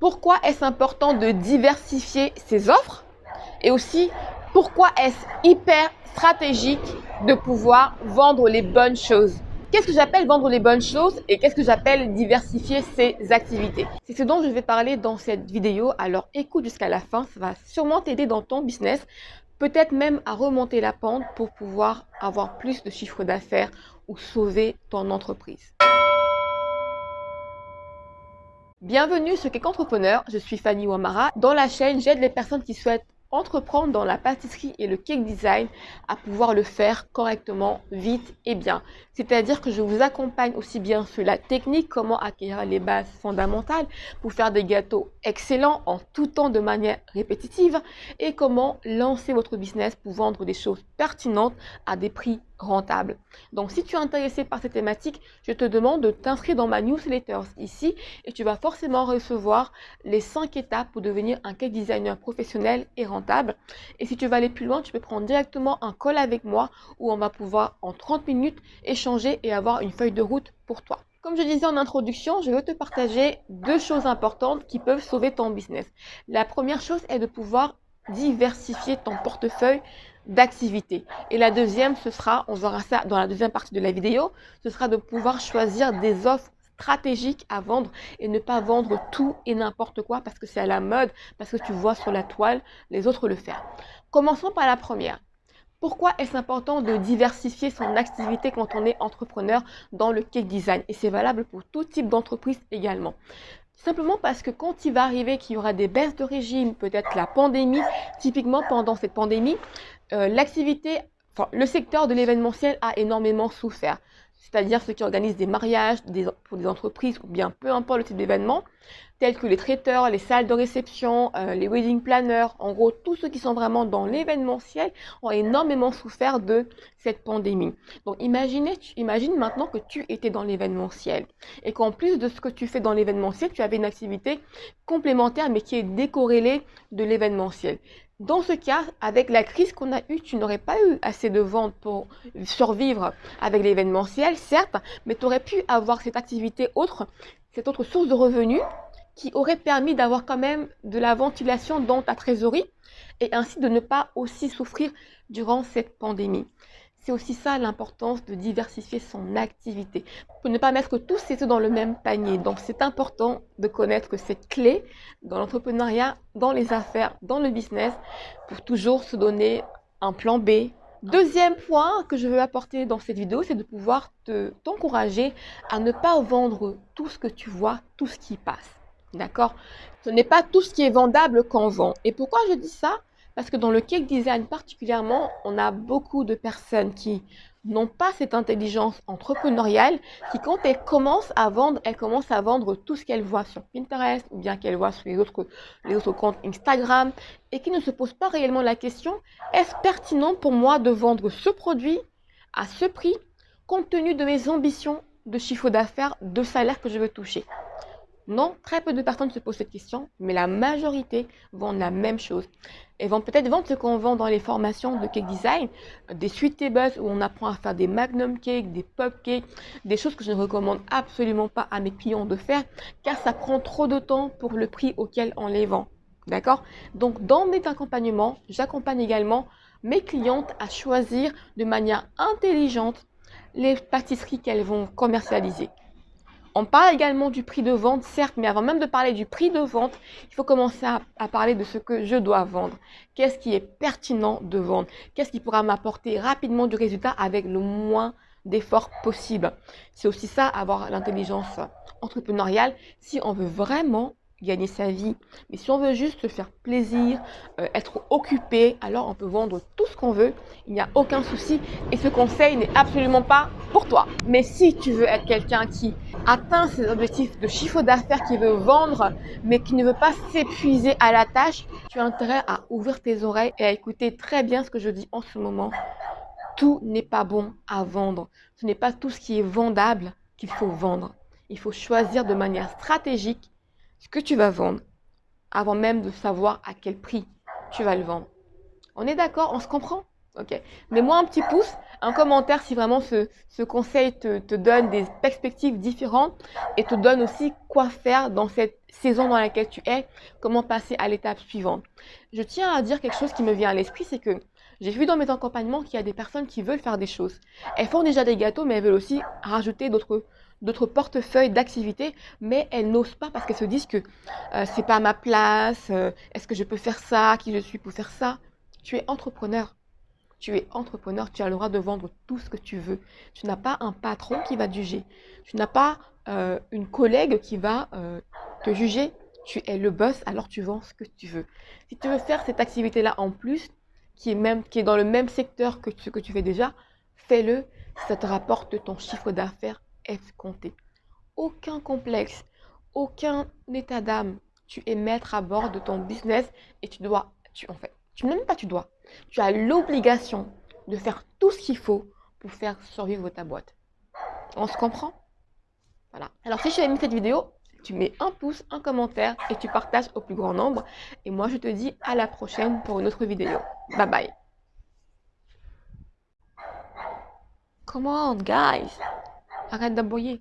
pourquoi est-ce important de diversifier ses offres et aussi pourquoi est-ce hyper stratégique de pouvoir vendre les bonnes choses? Qu'est-ce que j'appelle vendre les bonnes choses et qu'est-ce que j'appelle diversifier ses activités? C'est ce dont je vais parler dans cette vidéo, alors écoute jusqu'à la fin, ça va sûrement t'aider dans ton business, peut-être même à remonter la pente pour pouvoir avoir plus de chiffre d'affaires ou sauver ton entreprise. Bienvenue sur Cake Entrepreneur, je suis Fanny Wamara. Dans la chaîne, j'aide les personnes qui souhaitent entreprendre dans la pâtisserie et le cake design à pouvoir le faire correctement, vite et bien. C'est-à-dire que je vous accompagne aussi bien sur la technique, comment acquérir les bases fondamentales pour faire des gâteaux excellents en tout temps de manière répétitive et comment lancer votre business pour vendre des choses pertinentes à des prix rentable. Donc, si tu es intéressé par cette thématique, je te demande de t'inscrire dans ma newsletter ici et tu vas forcément recevoir les 5 étapes pour devenir un cake designer professionnel et rentable. Et si tu veux aller plus loin, tu peux prendre directement un call avec moi où on va pouvoir en 30 minutes échanger et avoir une feuille de route pour toi. Comme je disais en introduction, je veux te partager deux choses importantes qui peuvent sauver ton business. La première chose est de pouvoir diversifier ton portefeuille d'activité. Et la deuxième, ce sera, on verra ça dans la deuxième partie de la vidéo, ce sera de pouvoir choisir des offres stratégiques à vendre et ne pas vendre tout et n'importe quoi parce que c'est à la mode, parce que tu vois sur la toile les autres le faire. Commençons par la première. Pourquoi est-ce important de diversifier son activité quand on est entrepreneur dans le cake design? Et c'est valable pour tout type d'entreprise également. Simplement parce que quand il va arriver qu'il y aura des baisses de régime, peut-être la pandémie, typiquement pendant cette pandémie, euh, l'activité, enfin, le secteur de l'événementiel a énormément souffert. C'est-à-dire ceux qui organisent des mariages pour des entreprises ou bien peu importe le type d'événement, tels que les traiteurs, les salles de réception, euh, les wedding planners, en gros, tous ceux qui sont vraiment dans l'événementiel ont énormément souffert de cette pandémie. Donc, imaginez, imagine maintenant que tu étais dans l'événementiel et qu'en plus de ce que tu fais dans l'événementiel, tu avais une activité complémentaire mais qui est décorrélée de l'événementiel. Dans ce cas, avec la crise qu'on a eue, tu n'aurais pas eu assez de ventes pour survivre avec l'événementiel, certes, mais tu aurais pu avoir cette activité autre, cette autre source de revenus qui aurait permis d'avoir quand même de la ventilation dans ta trésorerie et ainsi de ne pas aussi souffrir durant cette pandémie. C'est aussi ça l'importance de diversifier son activité pour ne pas mettre tous ses œufs dans le même panier. Donc c'est important de connaître cette clé dans l'entrepreneuriat, dans les affaires, dans le business pour toujours se donner un plan B. Deuxième point que je veux apporter dans cette vidéo, c'est de pouvoir t'encourager à ne pas vendre tout ce que tu vois, tout ce qui passe. D'accord? Ce n'est pas tout ce qui est vendable qu'on vend. Et pourquoi je dis ça? Parce que dans le cake design particulièrement, on a beaucoup de personnes qui n'ont pas cette intelligence entrepreneuriale, qui quand elles commencent à vendre, elles commencent à vendre tout ce qu'elles voient sur Pinterest ou bien qu'elles voient sur les autres, comptes Instagram et qui ne se posent pas réellement la question, est-ce pertinent pour moi de vendre ce produit à ce prix compte tenu de mes ambitions de chiffre d'affaires, de salaire que je veux toucher? Non, très peu de personnes se posent cette question, mais la majorité vendent la même chose. Elles vont peut-être vendre ce qu'on vend dans les formations de cake design, des suites tables où on apprend à faire des magnum cakes, des pop cakes, des choses que je ne recommande absolument pas à mes clients de faire, car ça prend trop de temps pour le prix auquel on les vend. D'accord? Donc, dans mes accompagnements, j'accompagne également mes clientes à choisir de manière intelligente les pâtisseries qu'elles vont commercialiser. On parle également du prix de vente, certes, mais avant même de parler du prix de vente, il faut commencer à, parler de ce que je dois vendre. Qu'est-ce qui est pertinent de vendre? Qu'est-ce qui pourra m'apporter rapidement du résultat avec le moins d'efforts possible? C'est aussi ça, avoir l'intelligence entrepreneuriale. Si on veut vraiment gagner sa vie. Mais si on veut juste se faire plaisir, euh, être occupé, alors on peut vendre tout ce qu'on veut. Il n'y a aucun souci. Et ce conseil n'est absolument pas pour toi. Mais si tu veux être quelqu'un qui atteint ses objectifs de chiffre d'affaires, qui veut vendre, mais qui ne veut pas s'épuiser à la tâche, tu as intérêt à ouvrir tes oreilles et à écouter très bien ce que je dis en ce moment. Tout n'est pas bon à vendre. Ce n'est pas tout ce qui est vendable qu'il faut vendre. Il faut choisir de manière stratégique ce que tu vas vendre avant même de savoir à quel prix tu vas le vendre. On est d'accord? On se comprend? Ok. Mets-moi un petit pouce, un commentaire si vraiment ce, conseil te, te, donne des perspectives différentes et te donne aussi quoi faire dans cette saison dans laquelle tu es, comment passer à l'étape suivante. Je tiens à dire quelque chose qui me vient à l'esprit, c'est que j'ai vu dans mes accompagnements qu'il y a des personnes qui veulent faire des choses. Elles font déjà des gâteaux, mais elles veulent aussi rajouter d'autres d'autres portefeuilles d'activités, mais elles n'osent pas parce qu'elles se disent que euh, c'est pas à ma place, euh, est-ce que je peux faire ça, qui je suis pour faire ça. Tu es entrepreneur. Tu es entrepreneur, tu as le droit de vendre tout ce que tu veux. Tu n'as pas un patron qui va te juger. Tu n'as pas euh, une collègue qui va euh, te juger. Tu es le boss, alors tu vends ce que tu veux. Si tu veux faire cette activité-là en plus, qui est, même, qui est dans le même secteur que ce que tu fais déjà, fais-le. Ça te rapporte ton chiffre d'affaires escompté. Aucun complexe, aucun état d'âme. Tu es maître à bord de ton business et tu dois, tu, en fait, tu n'aimes pas tu dois. Tu as l'obligation de faire tout ce qu'il faut pour faire survivre ta boîte. On se comprend? Voilà. Alors si tu as aimé cette vidéo, tu mets un pouce, un commentaire et tu partages au plus grand nombre. Et moi, je te dis à la prochaine pour une autre vidéo. Bye bye. Come on, guys. 아간다 보이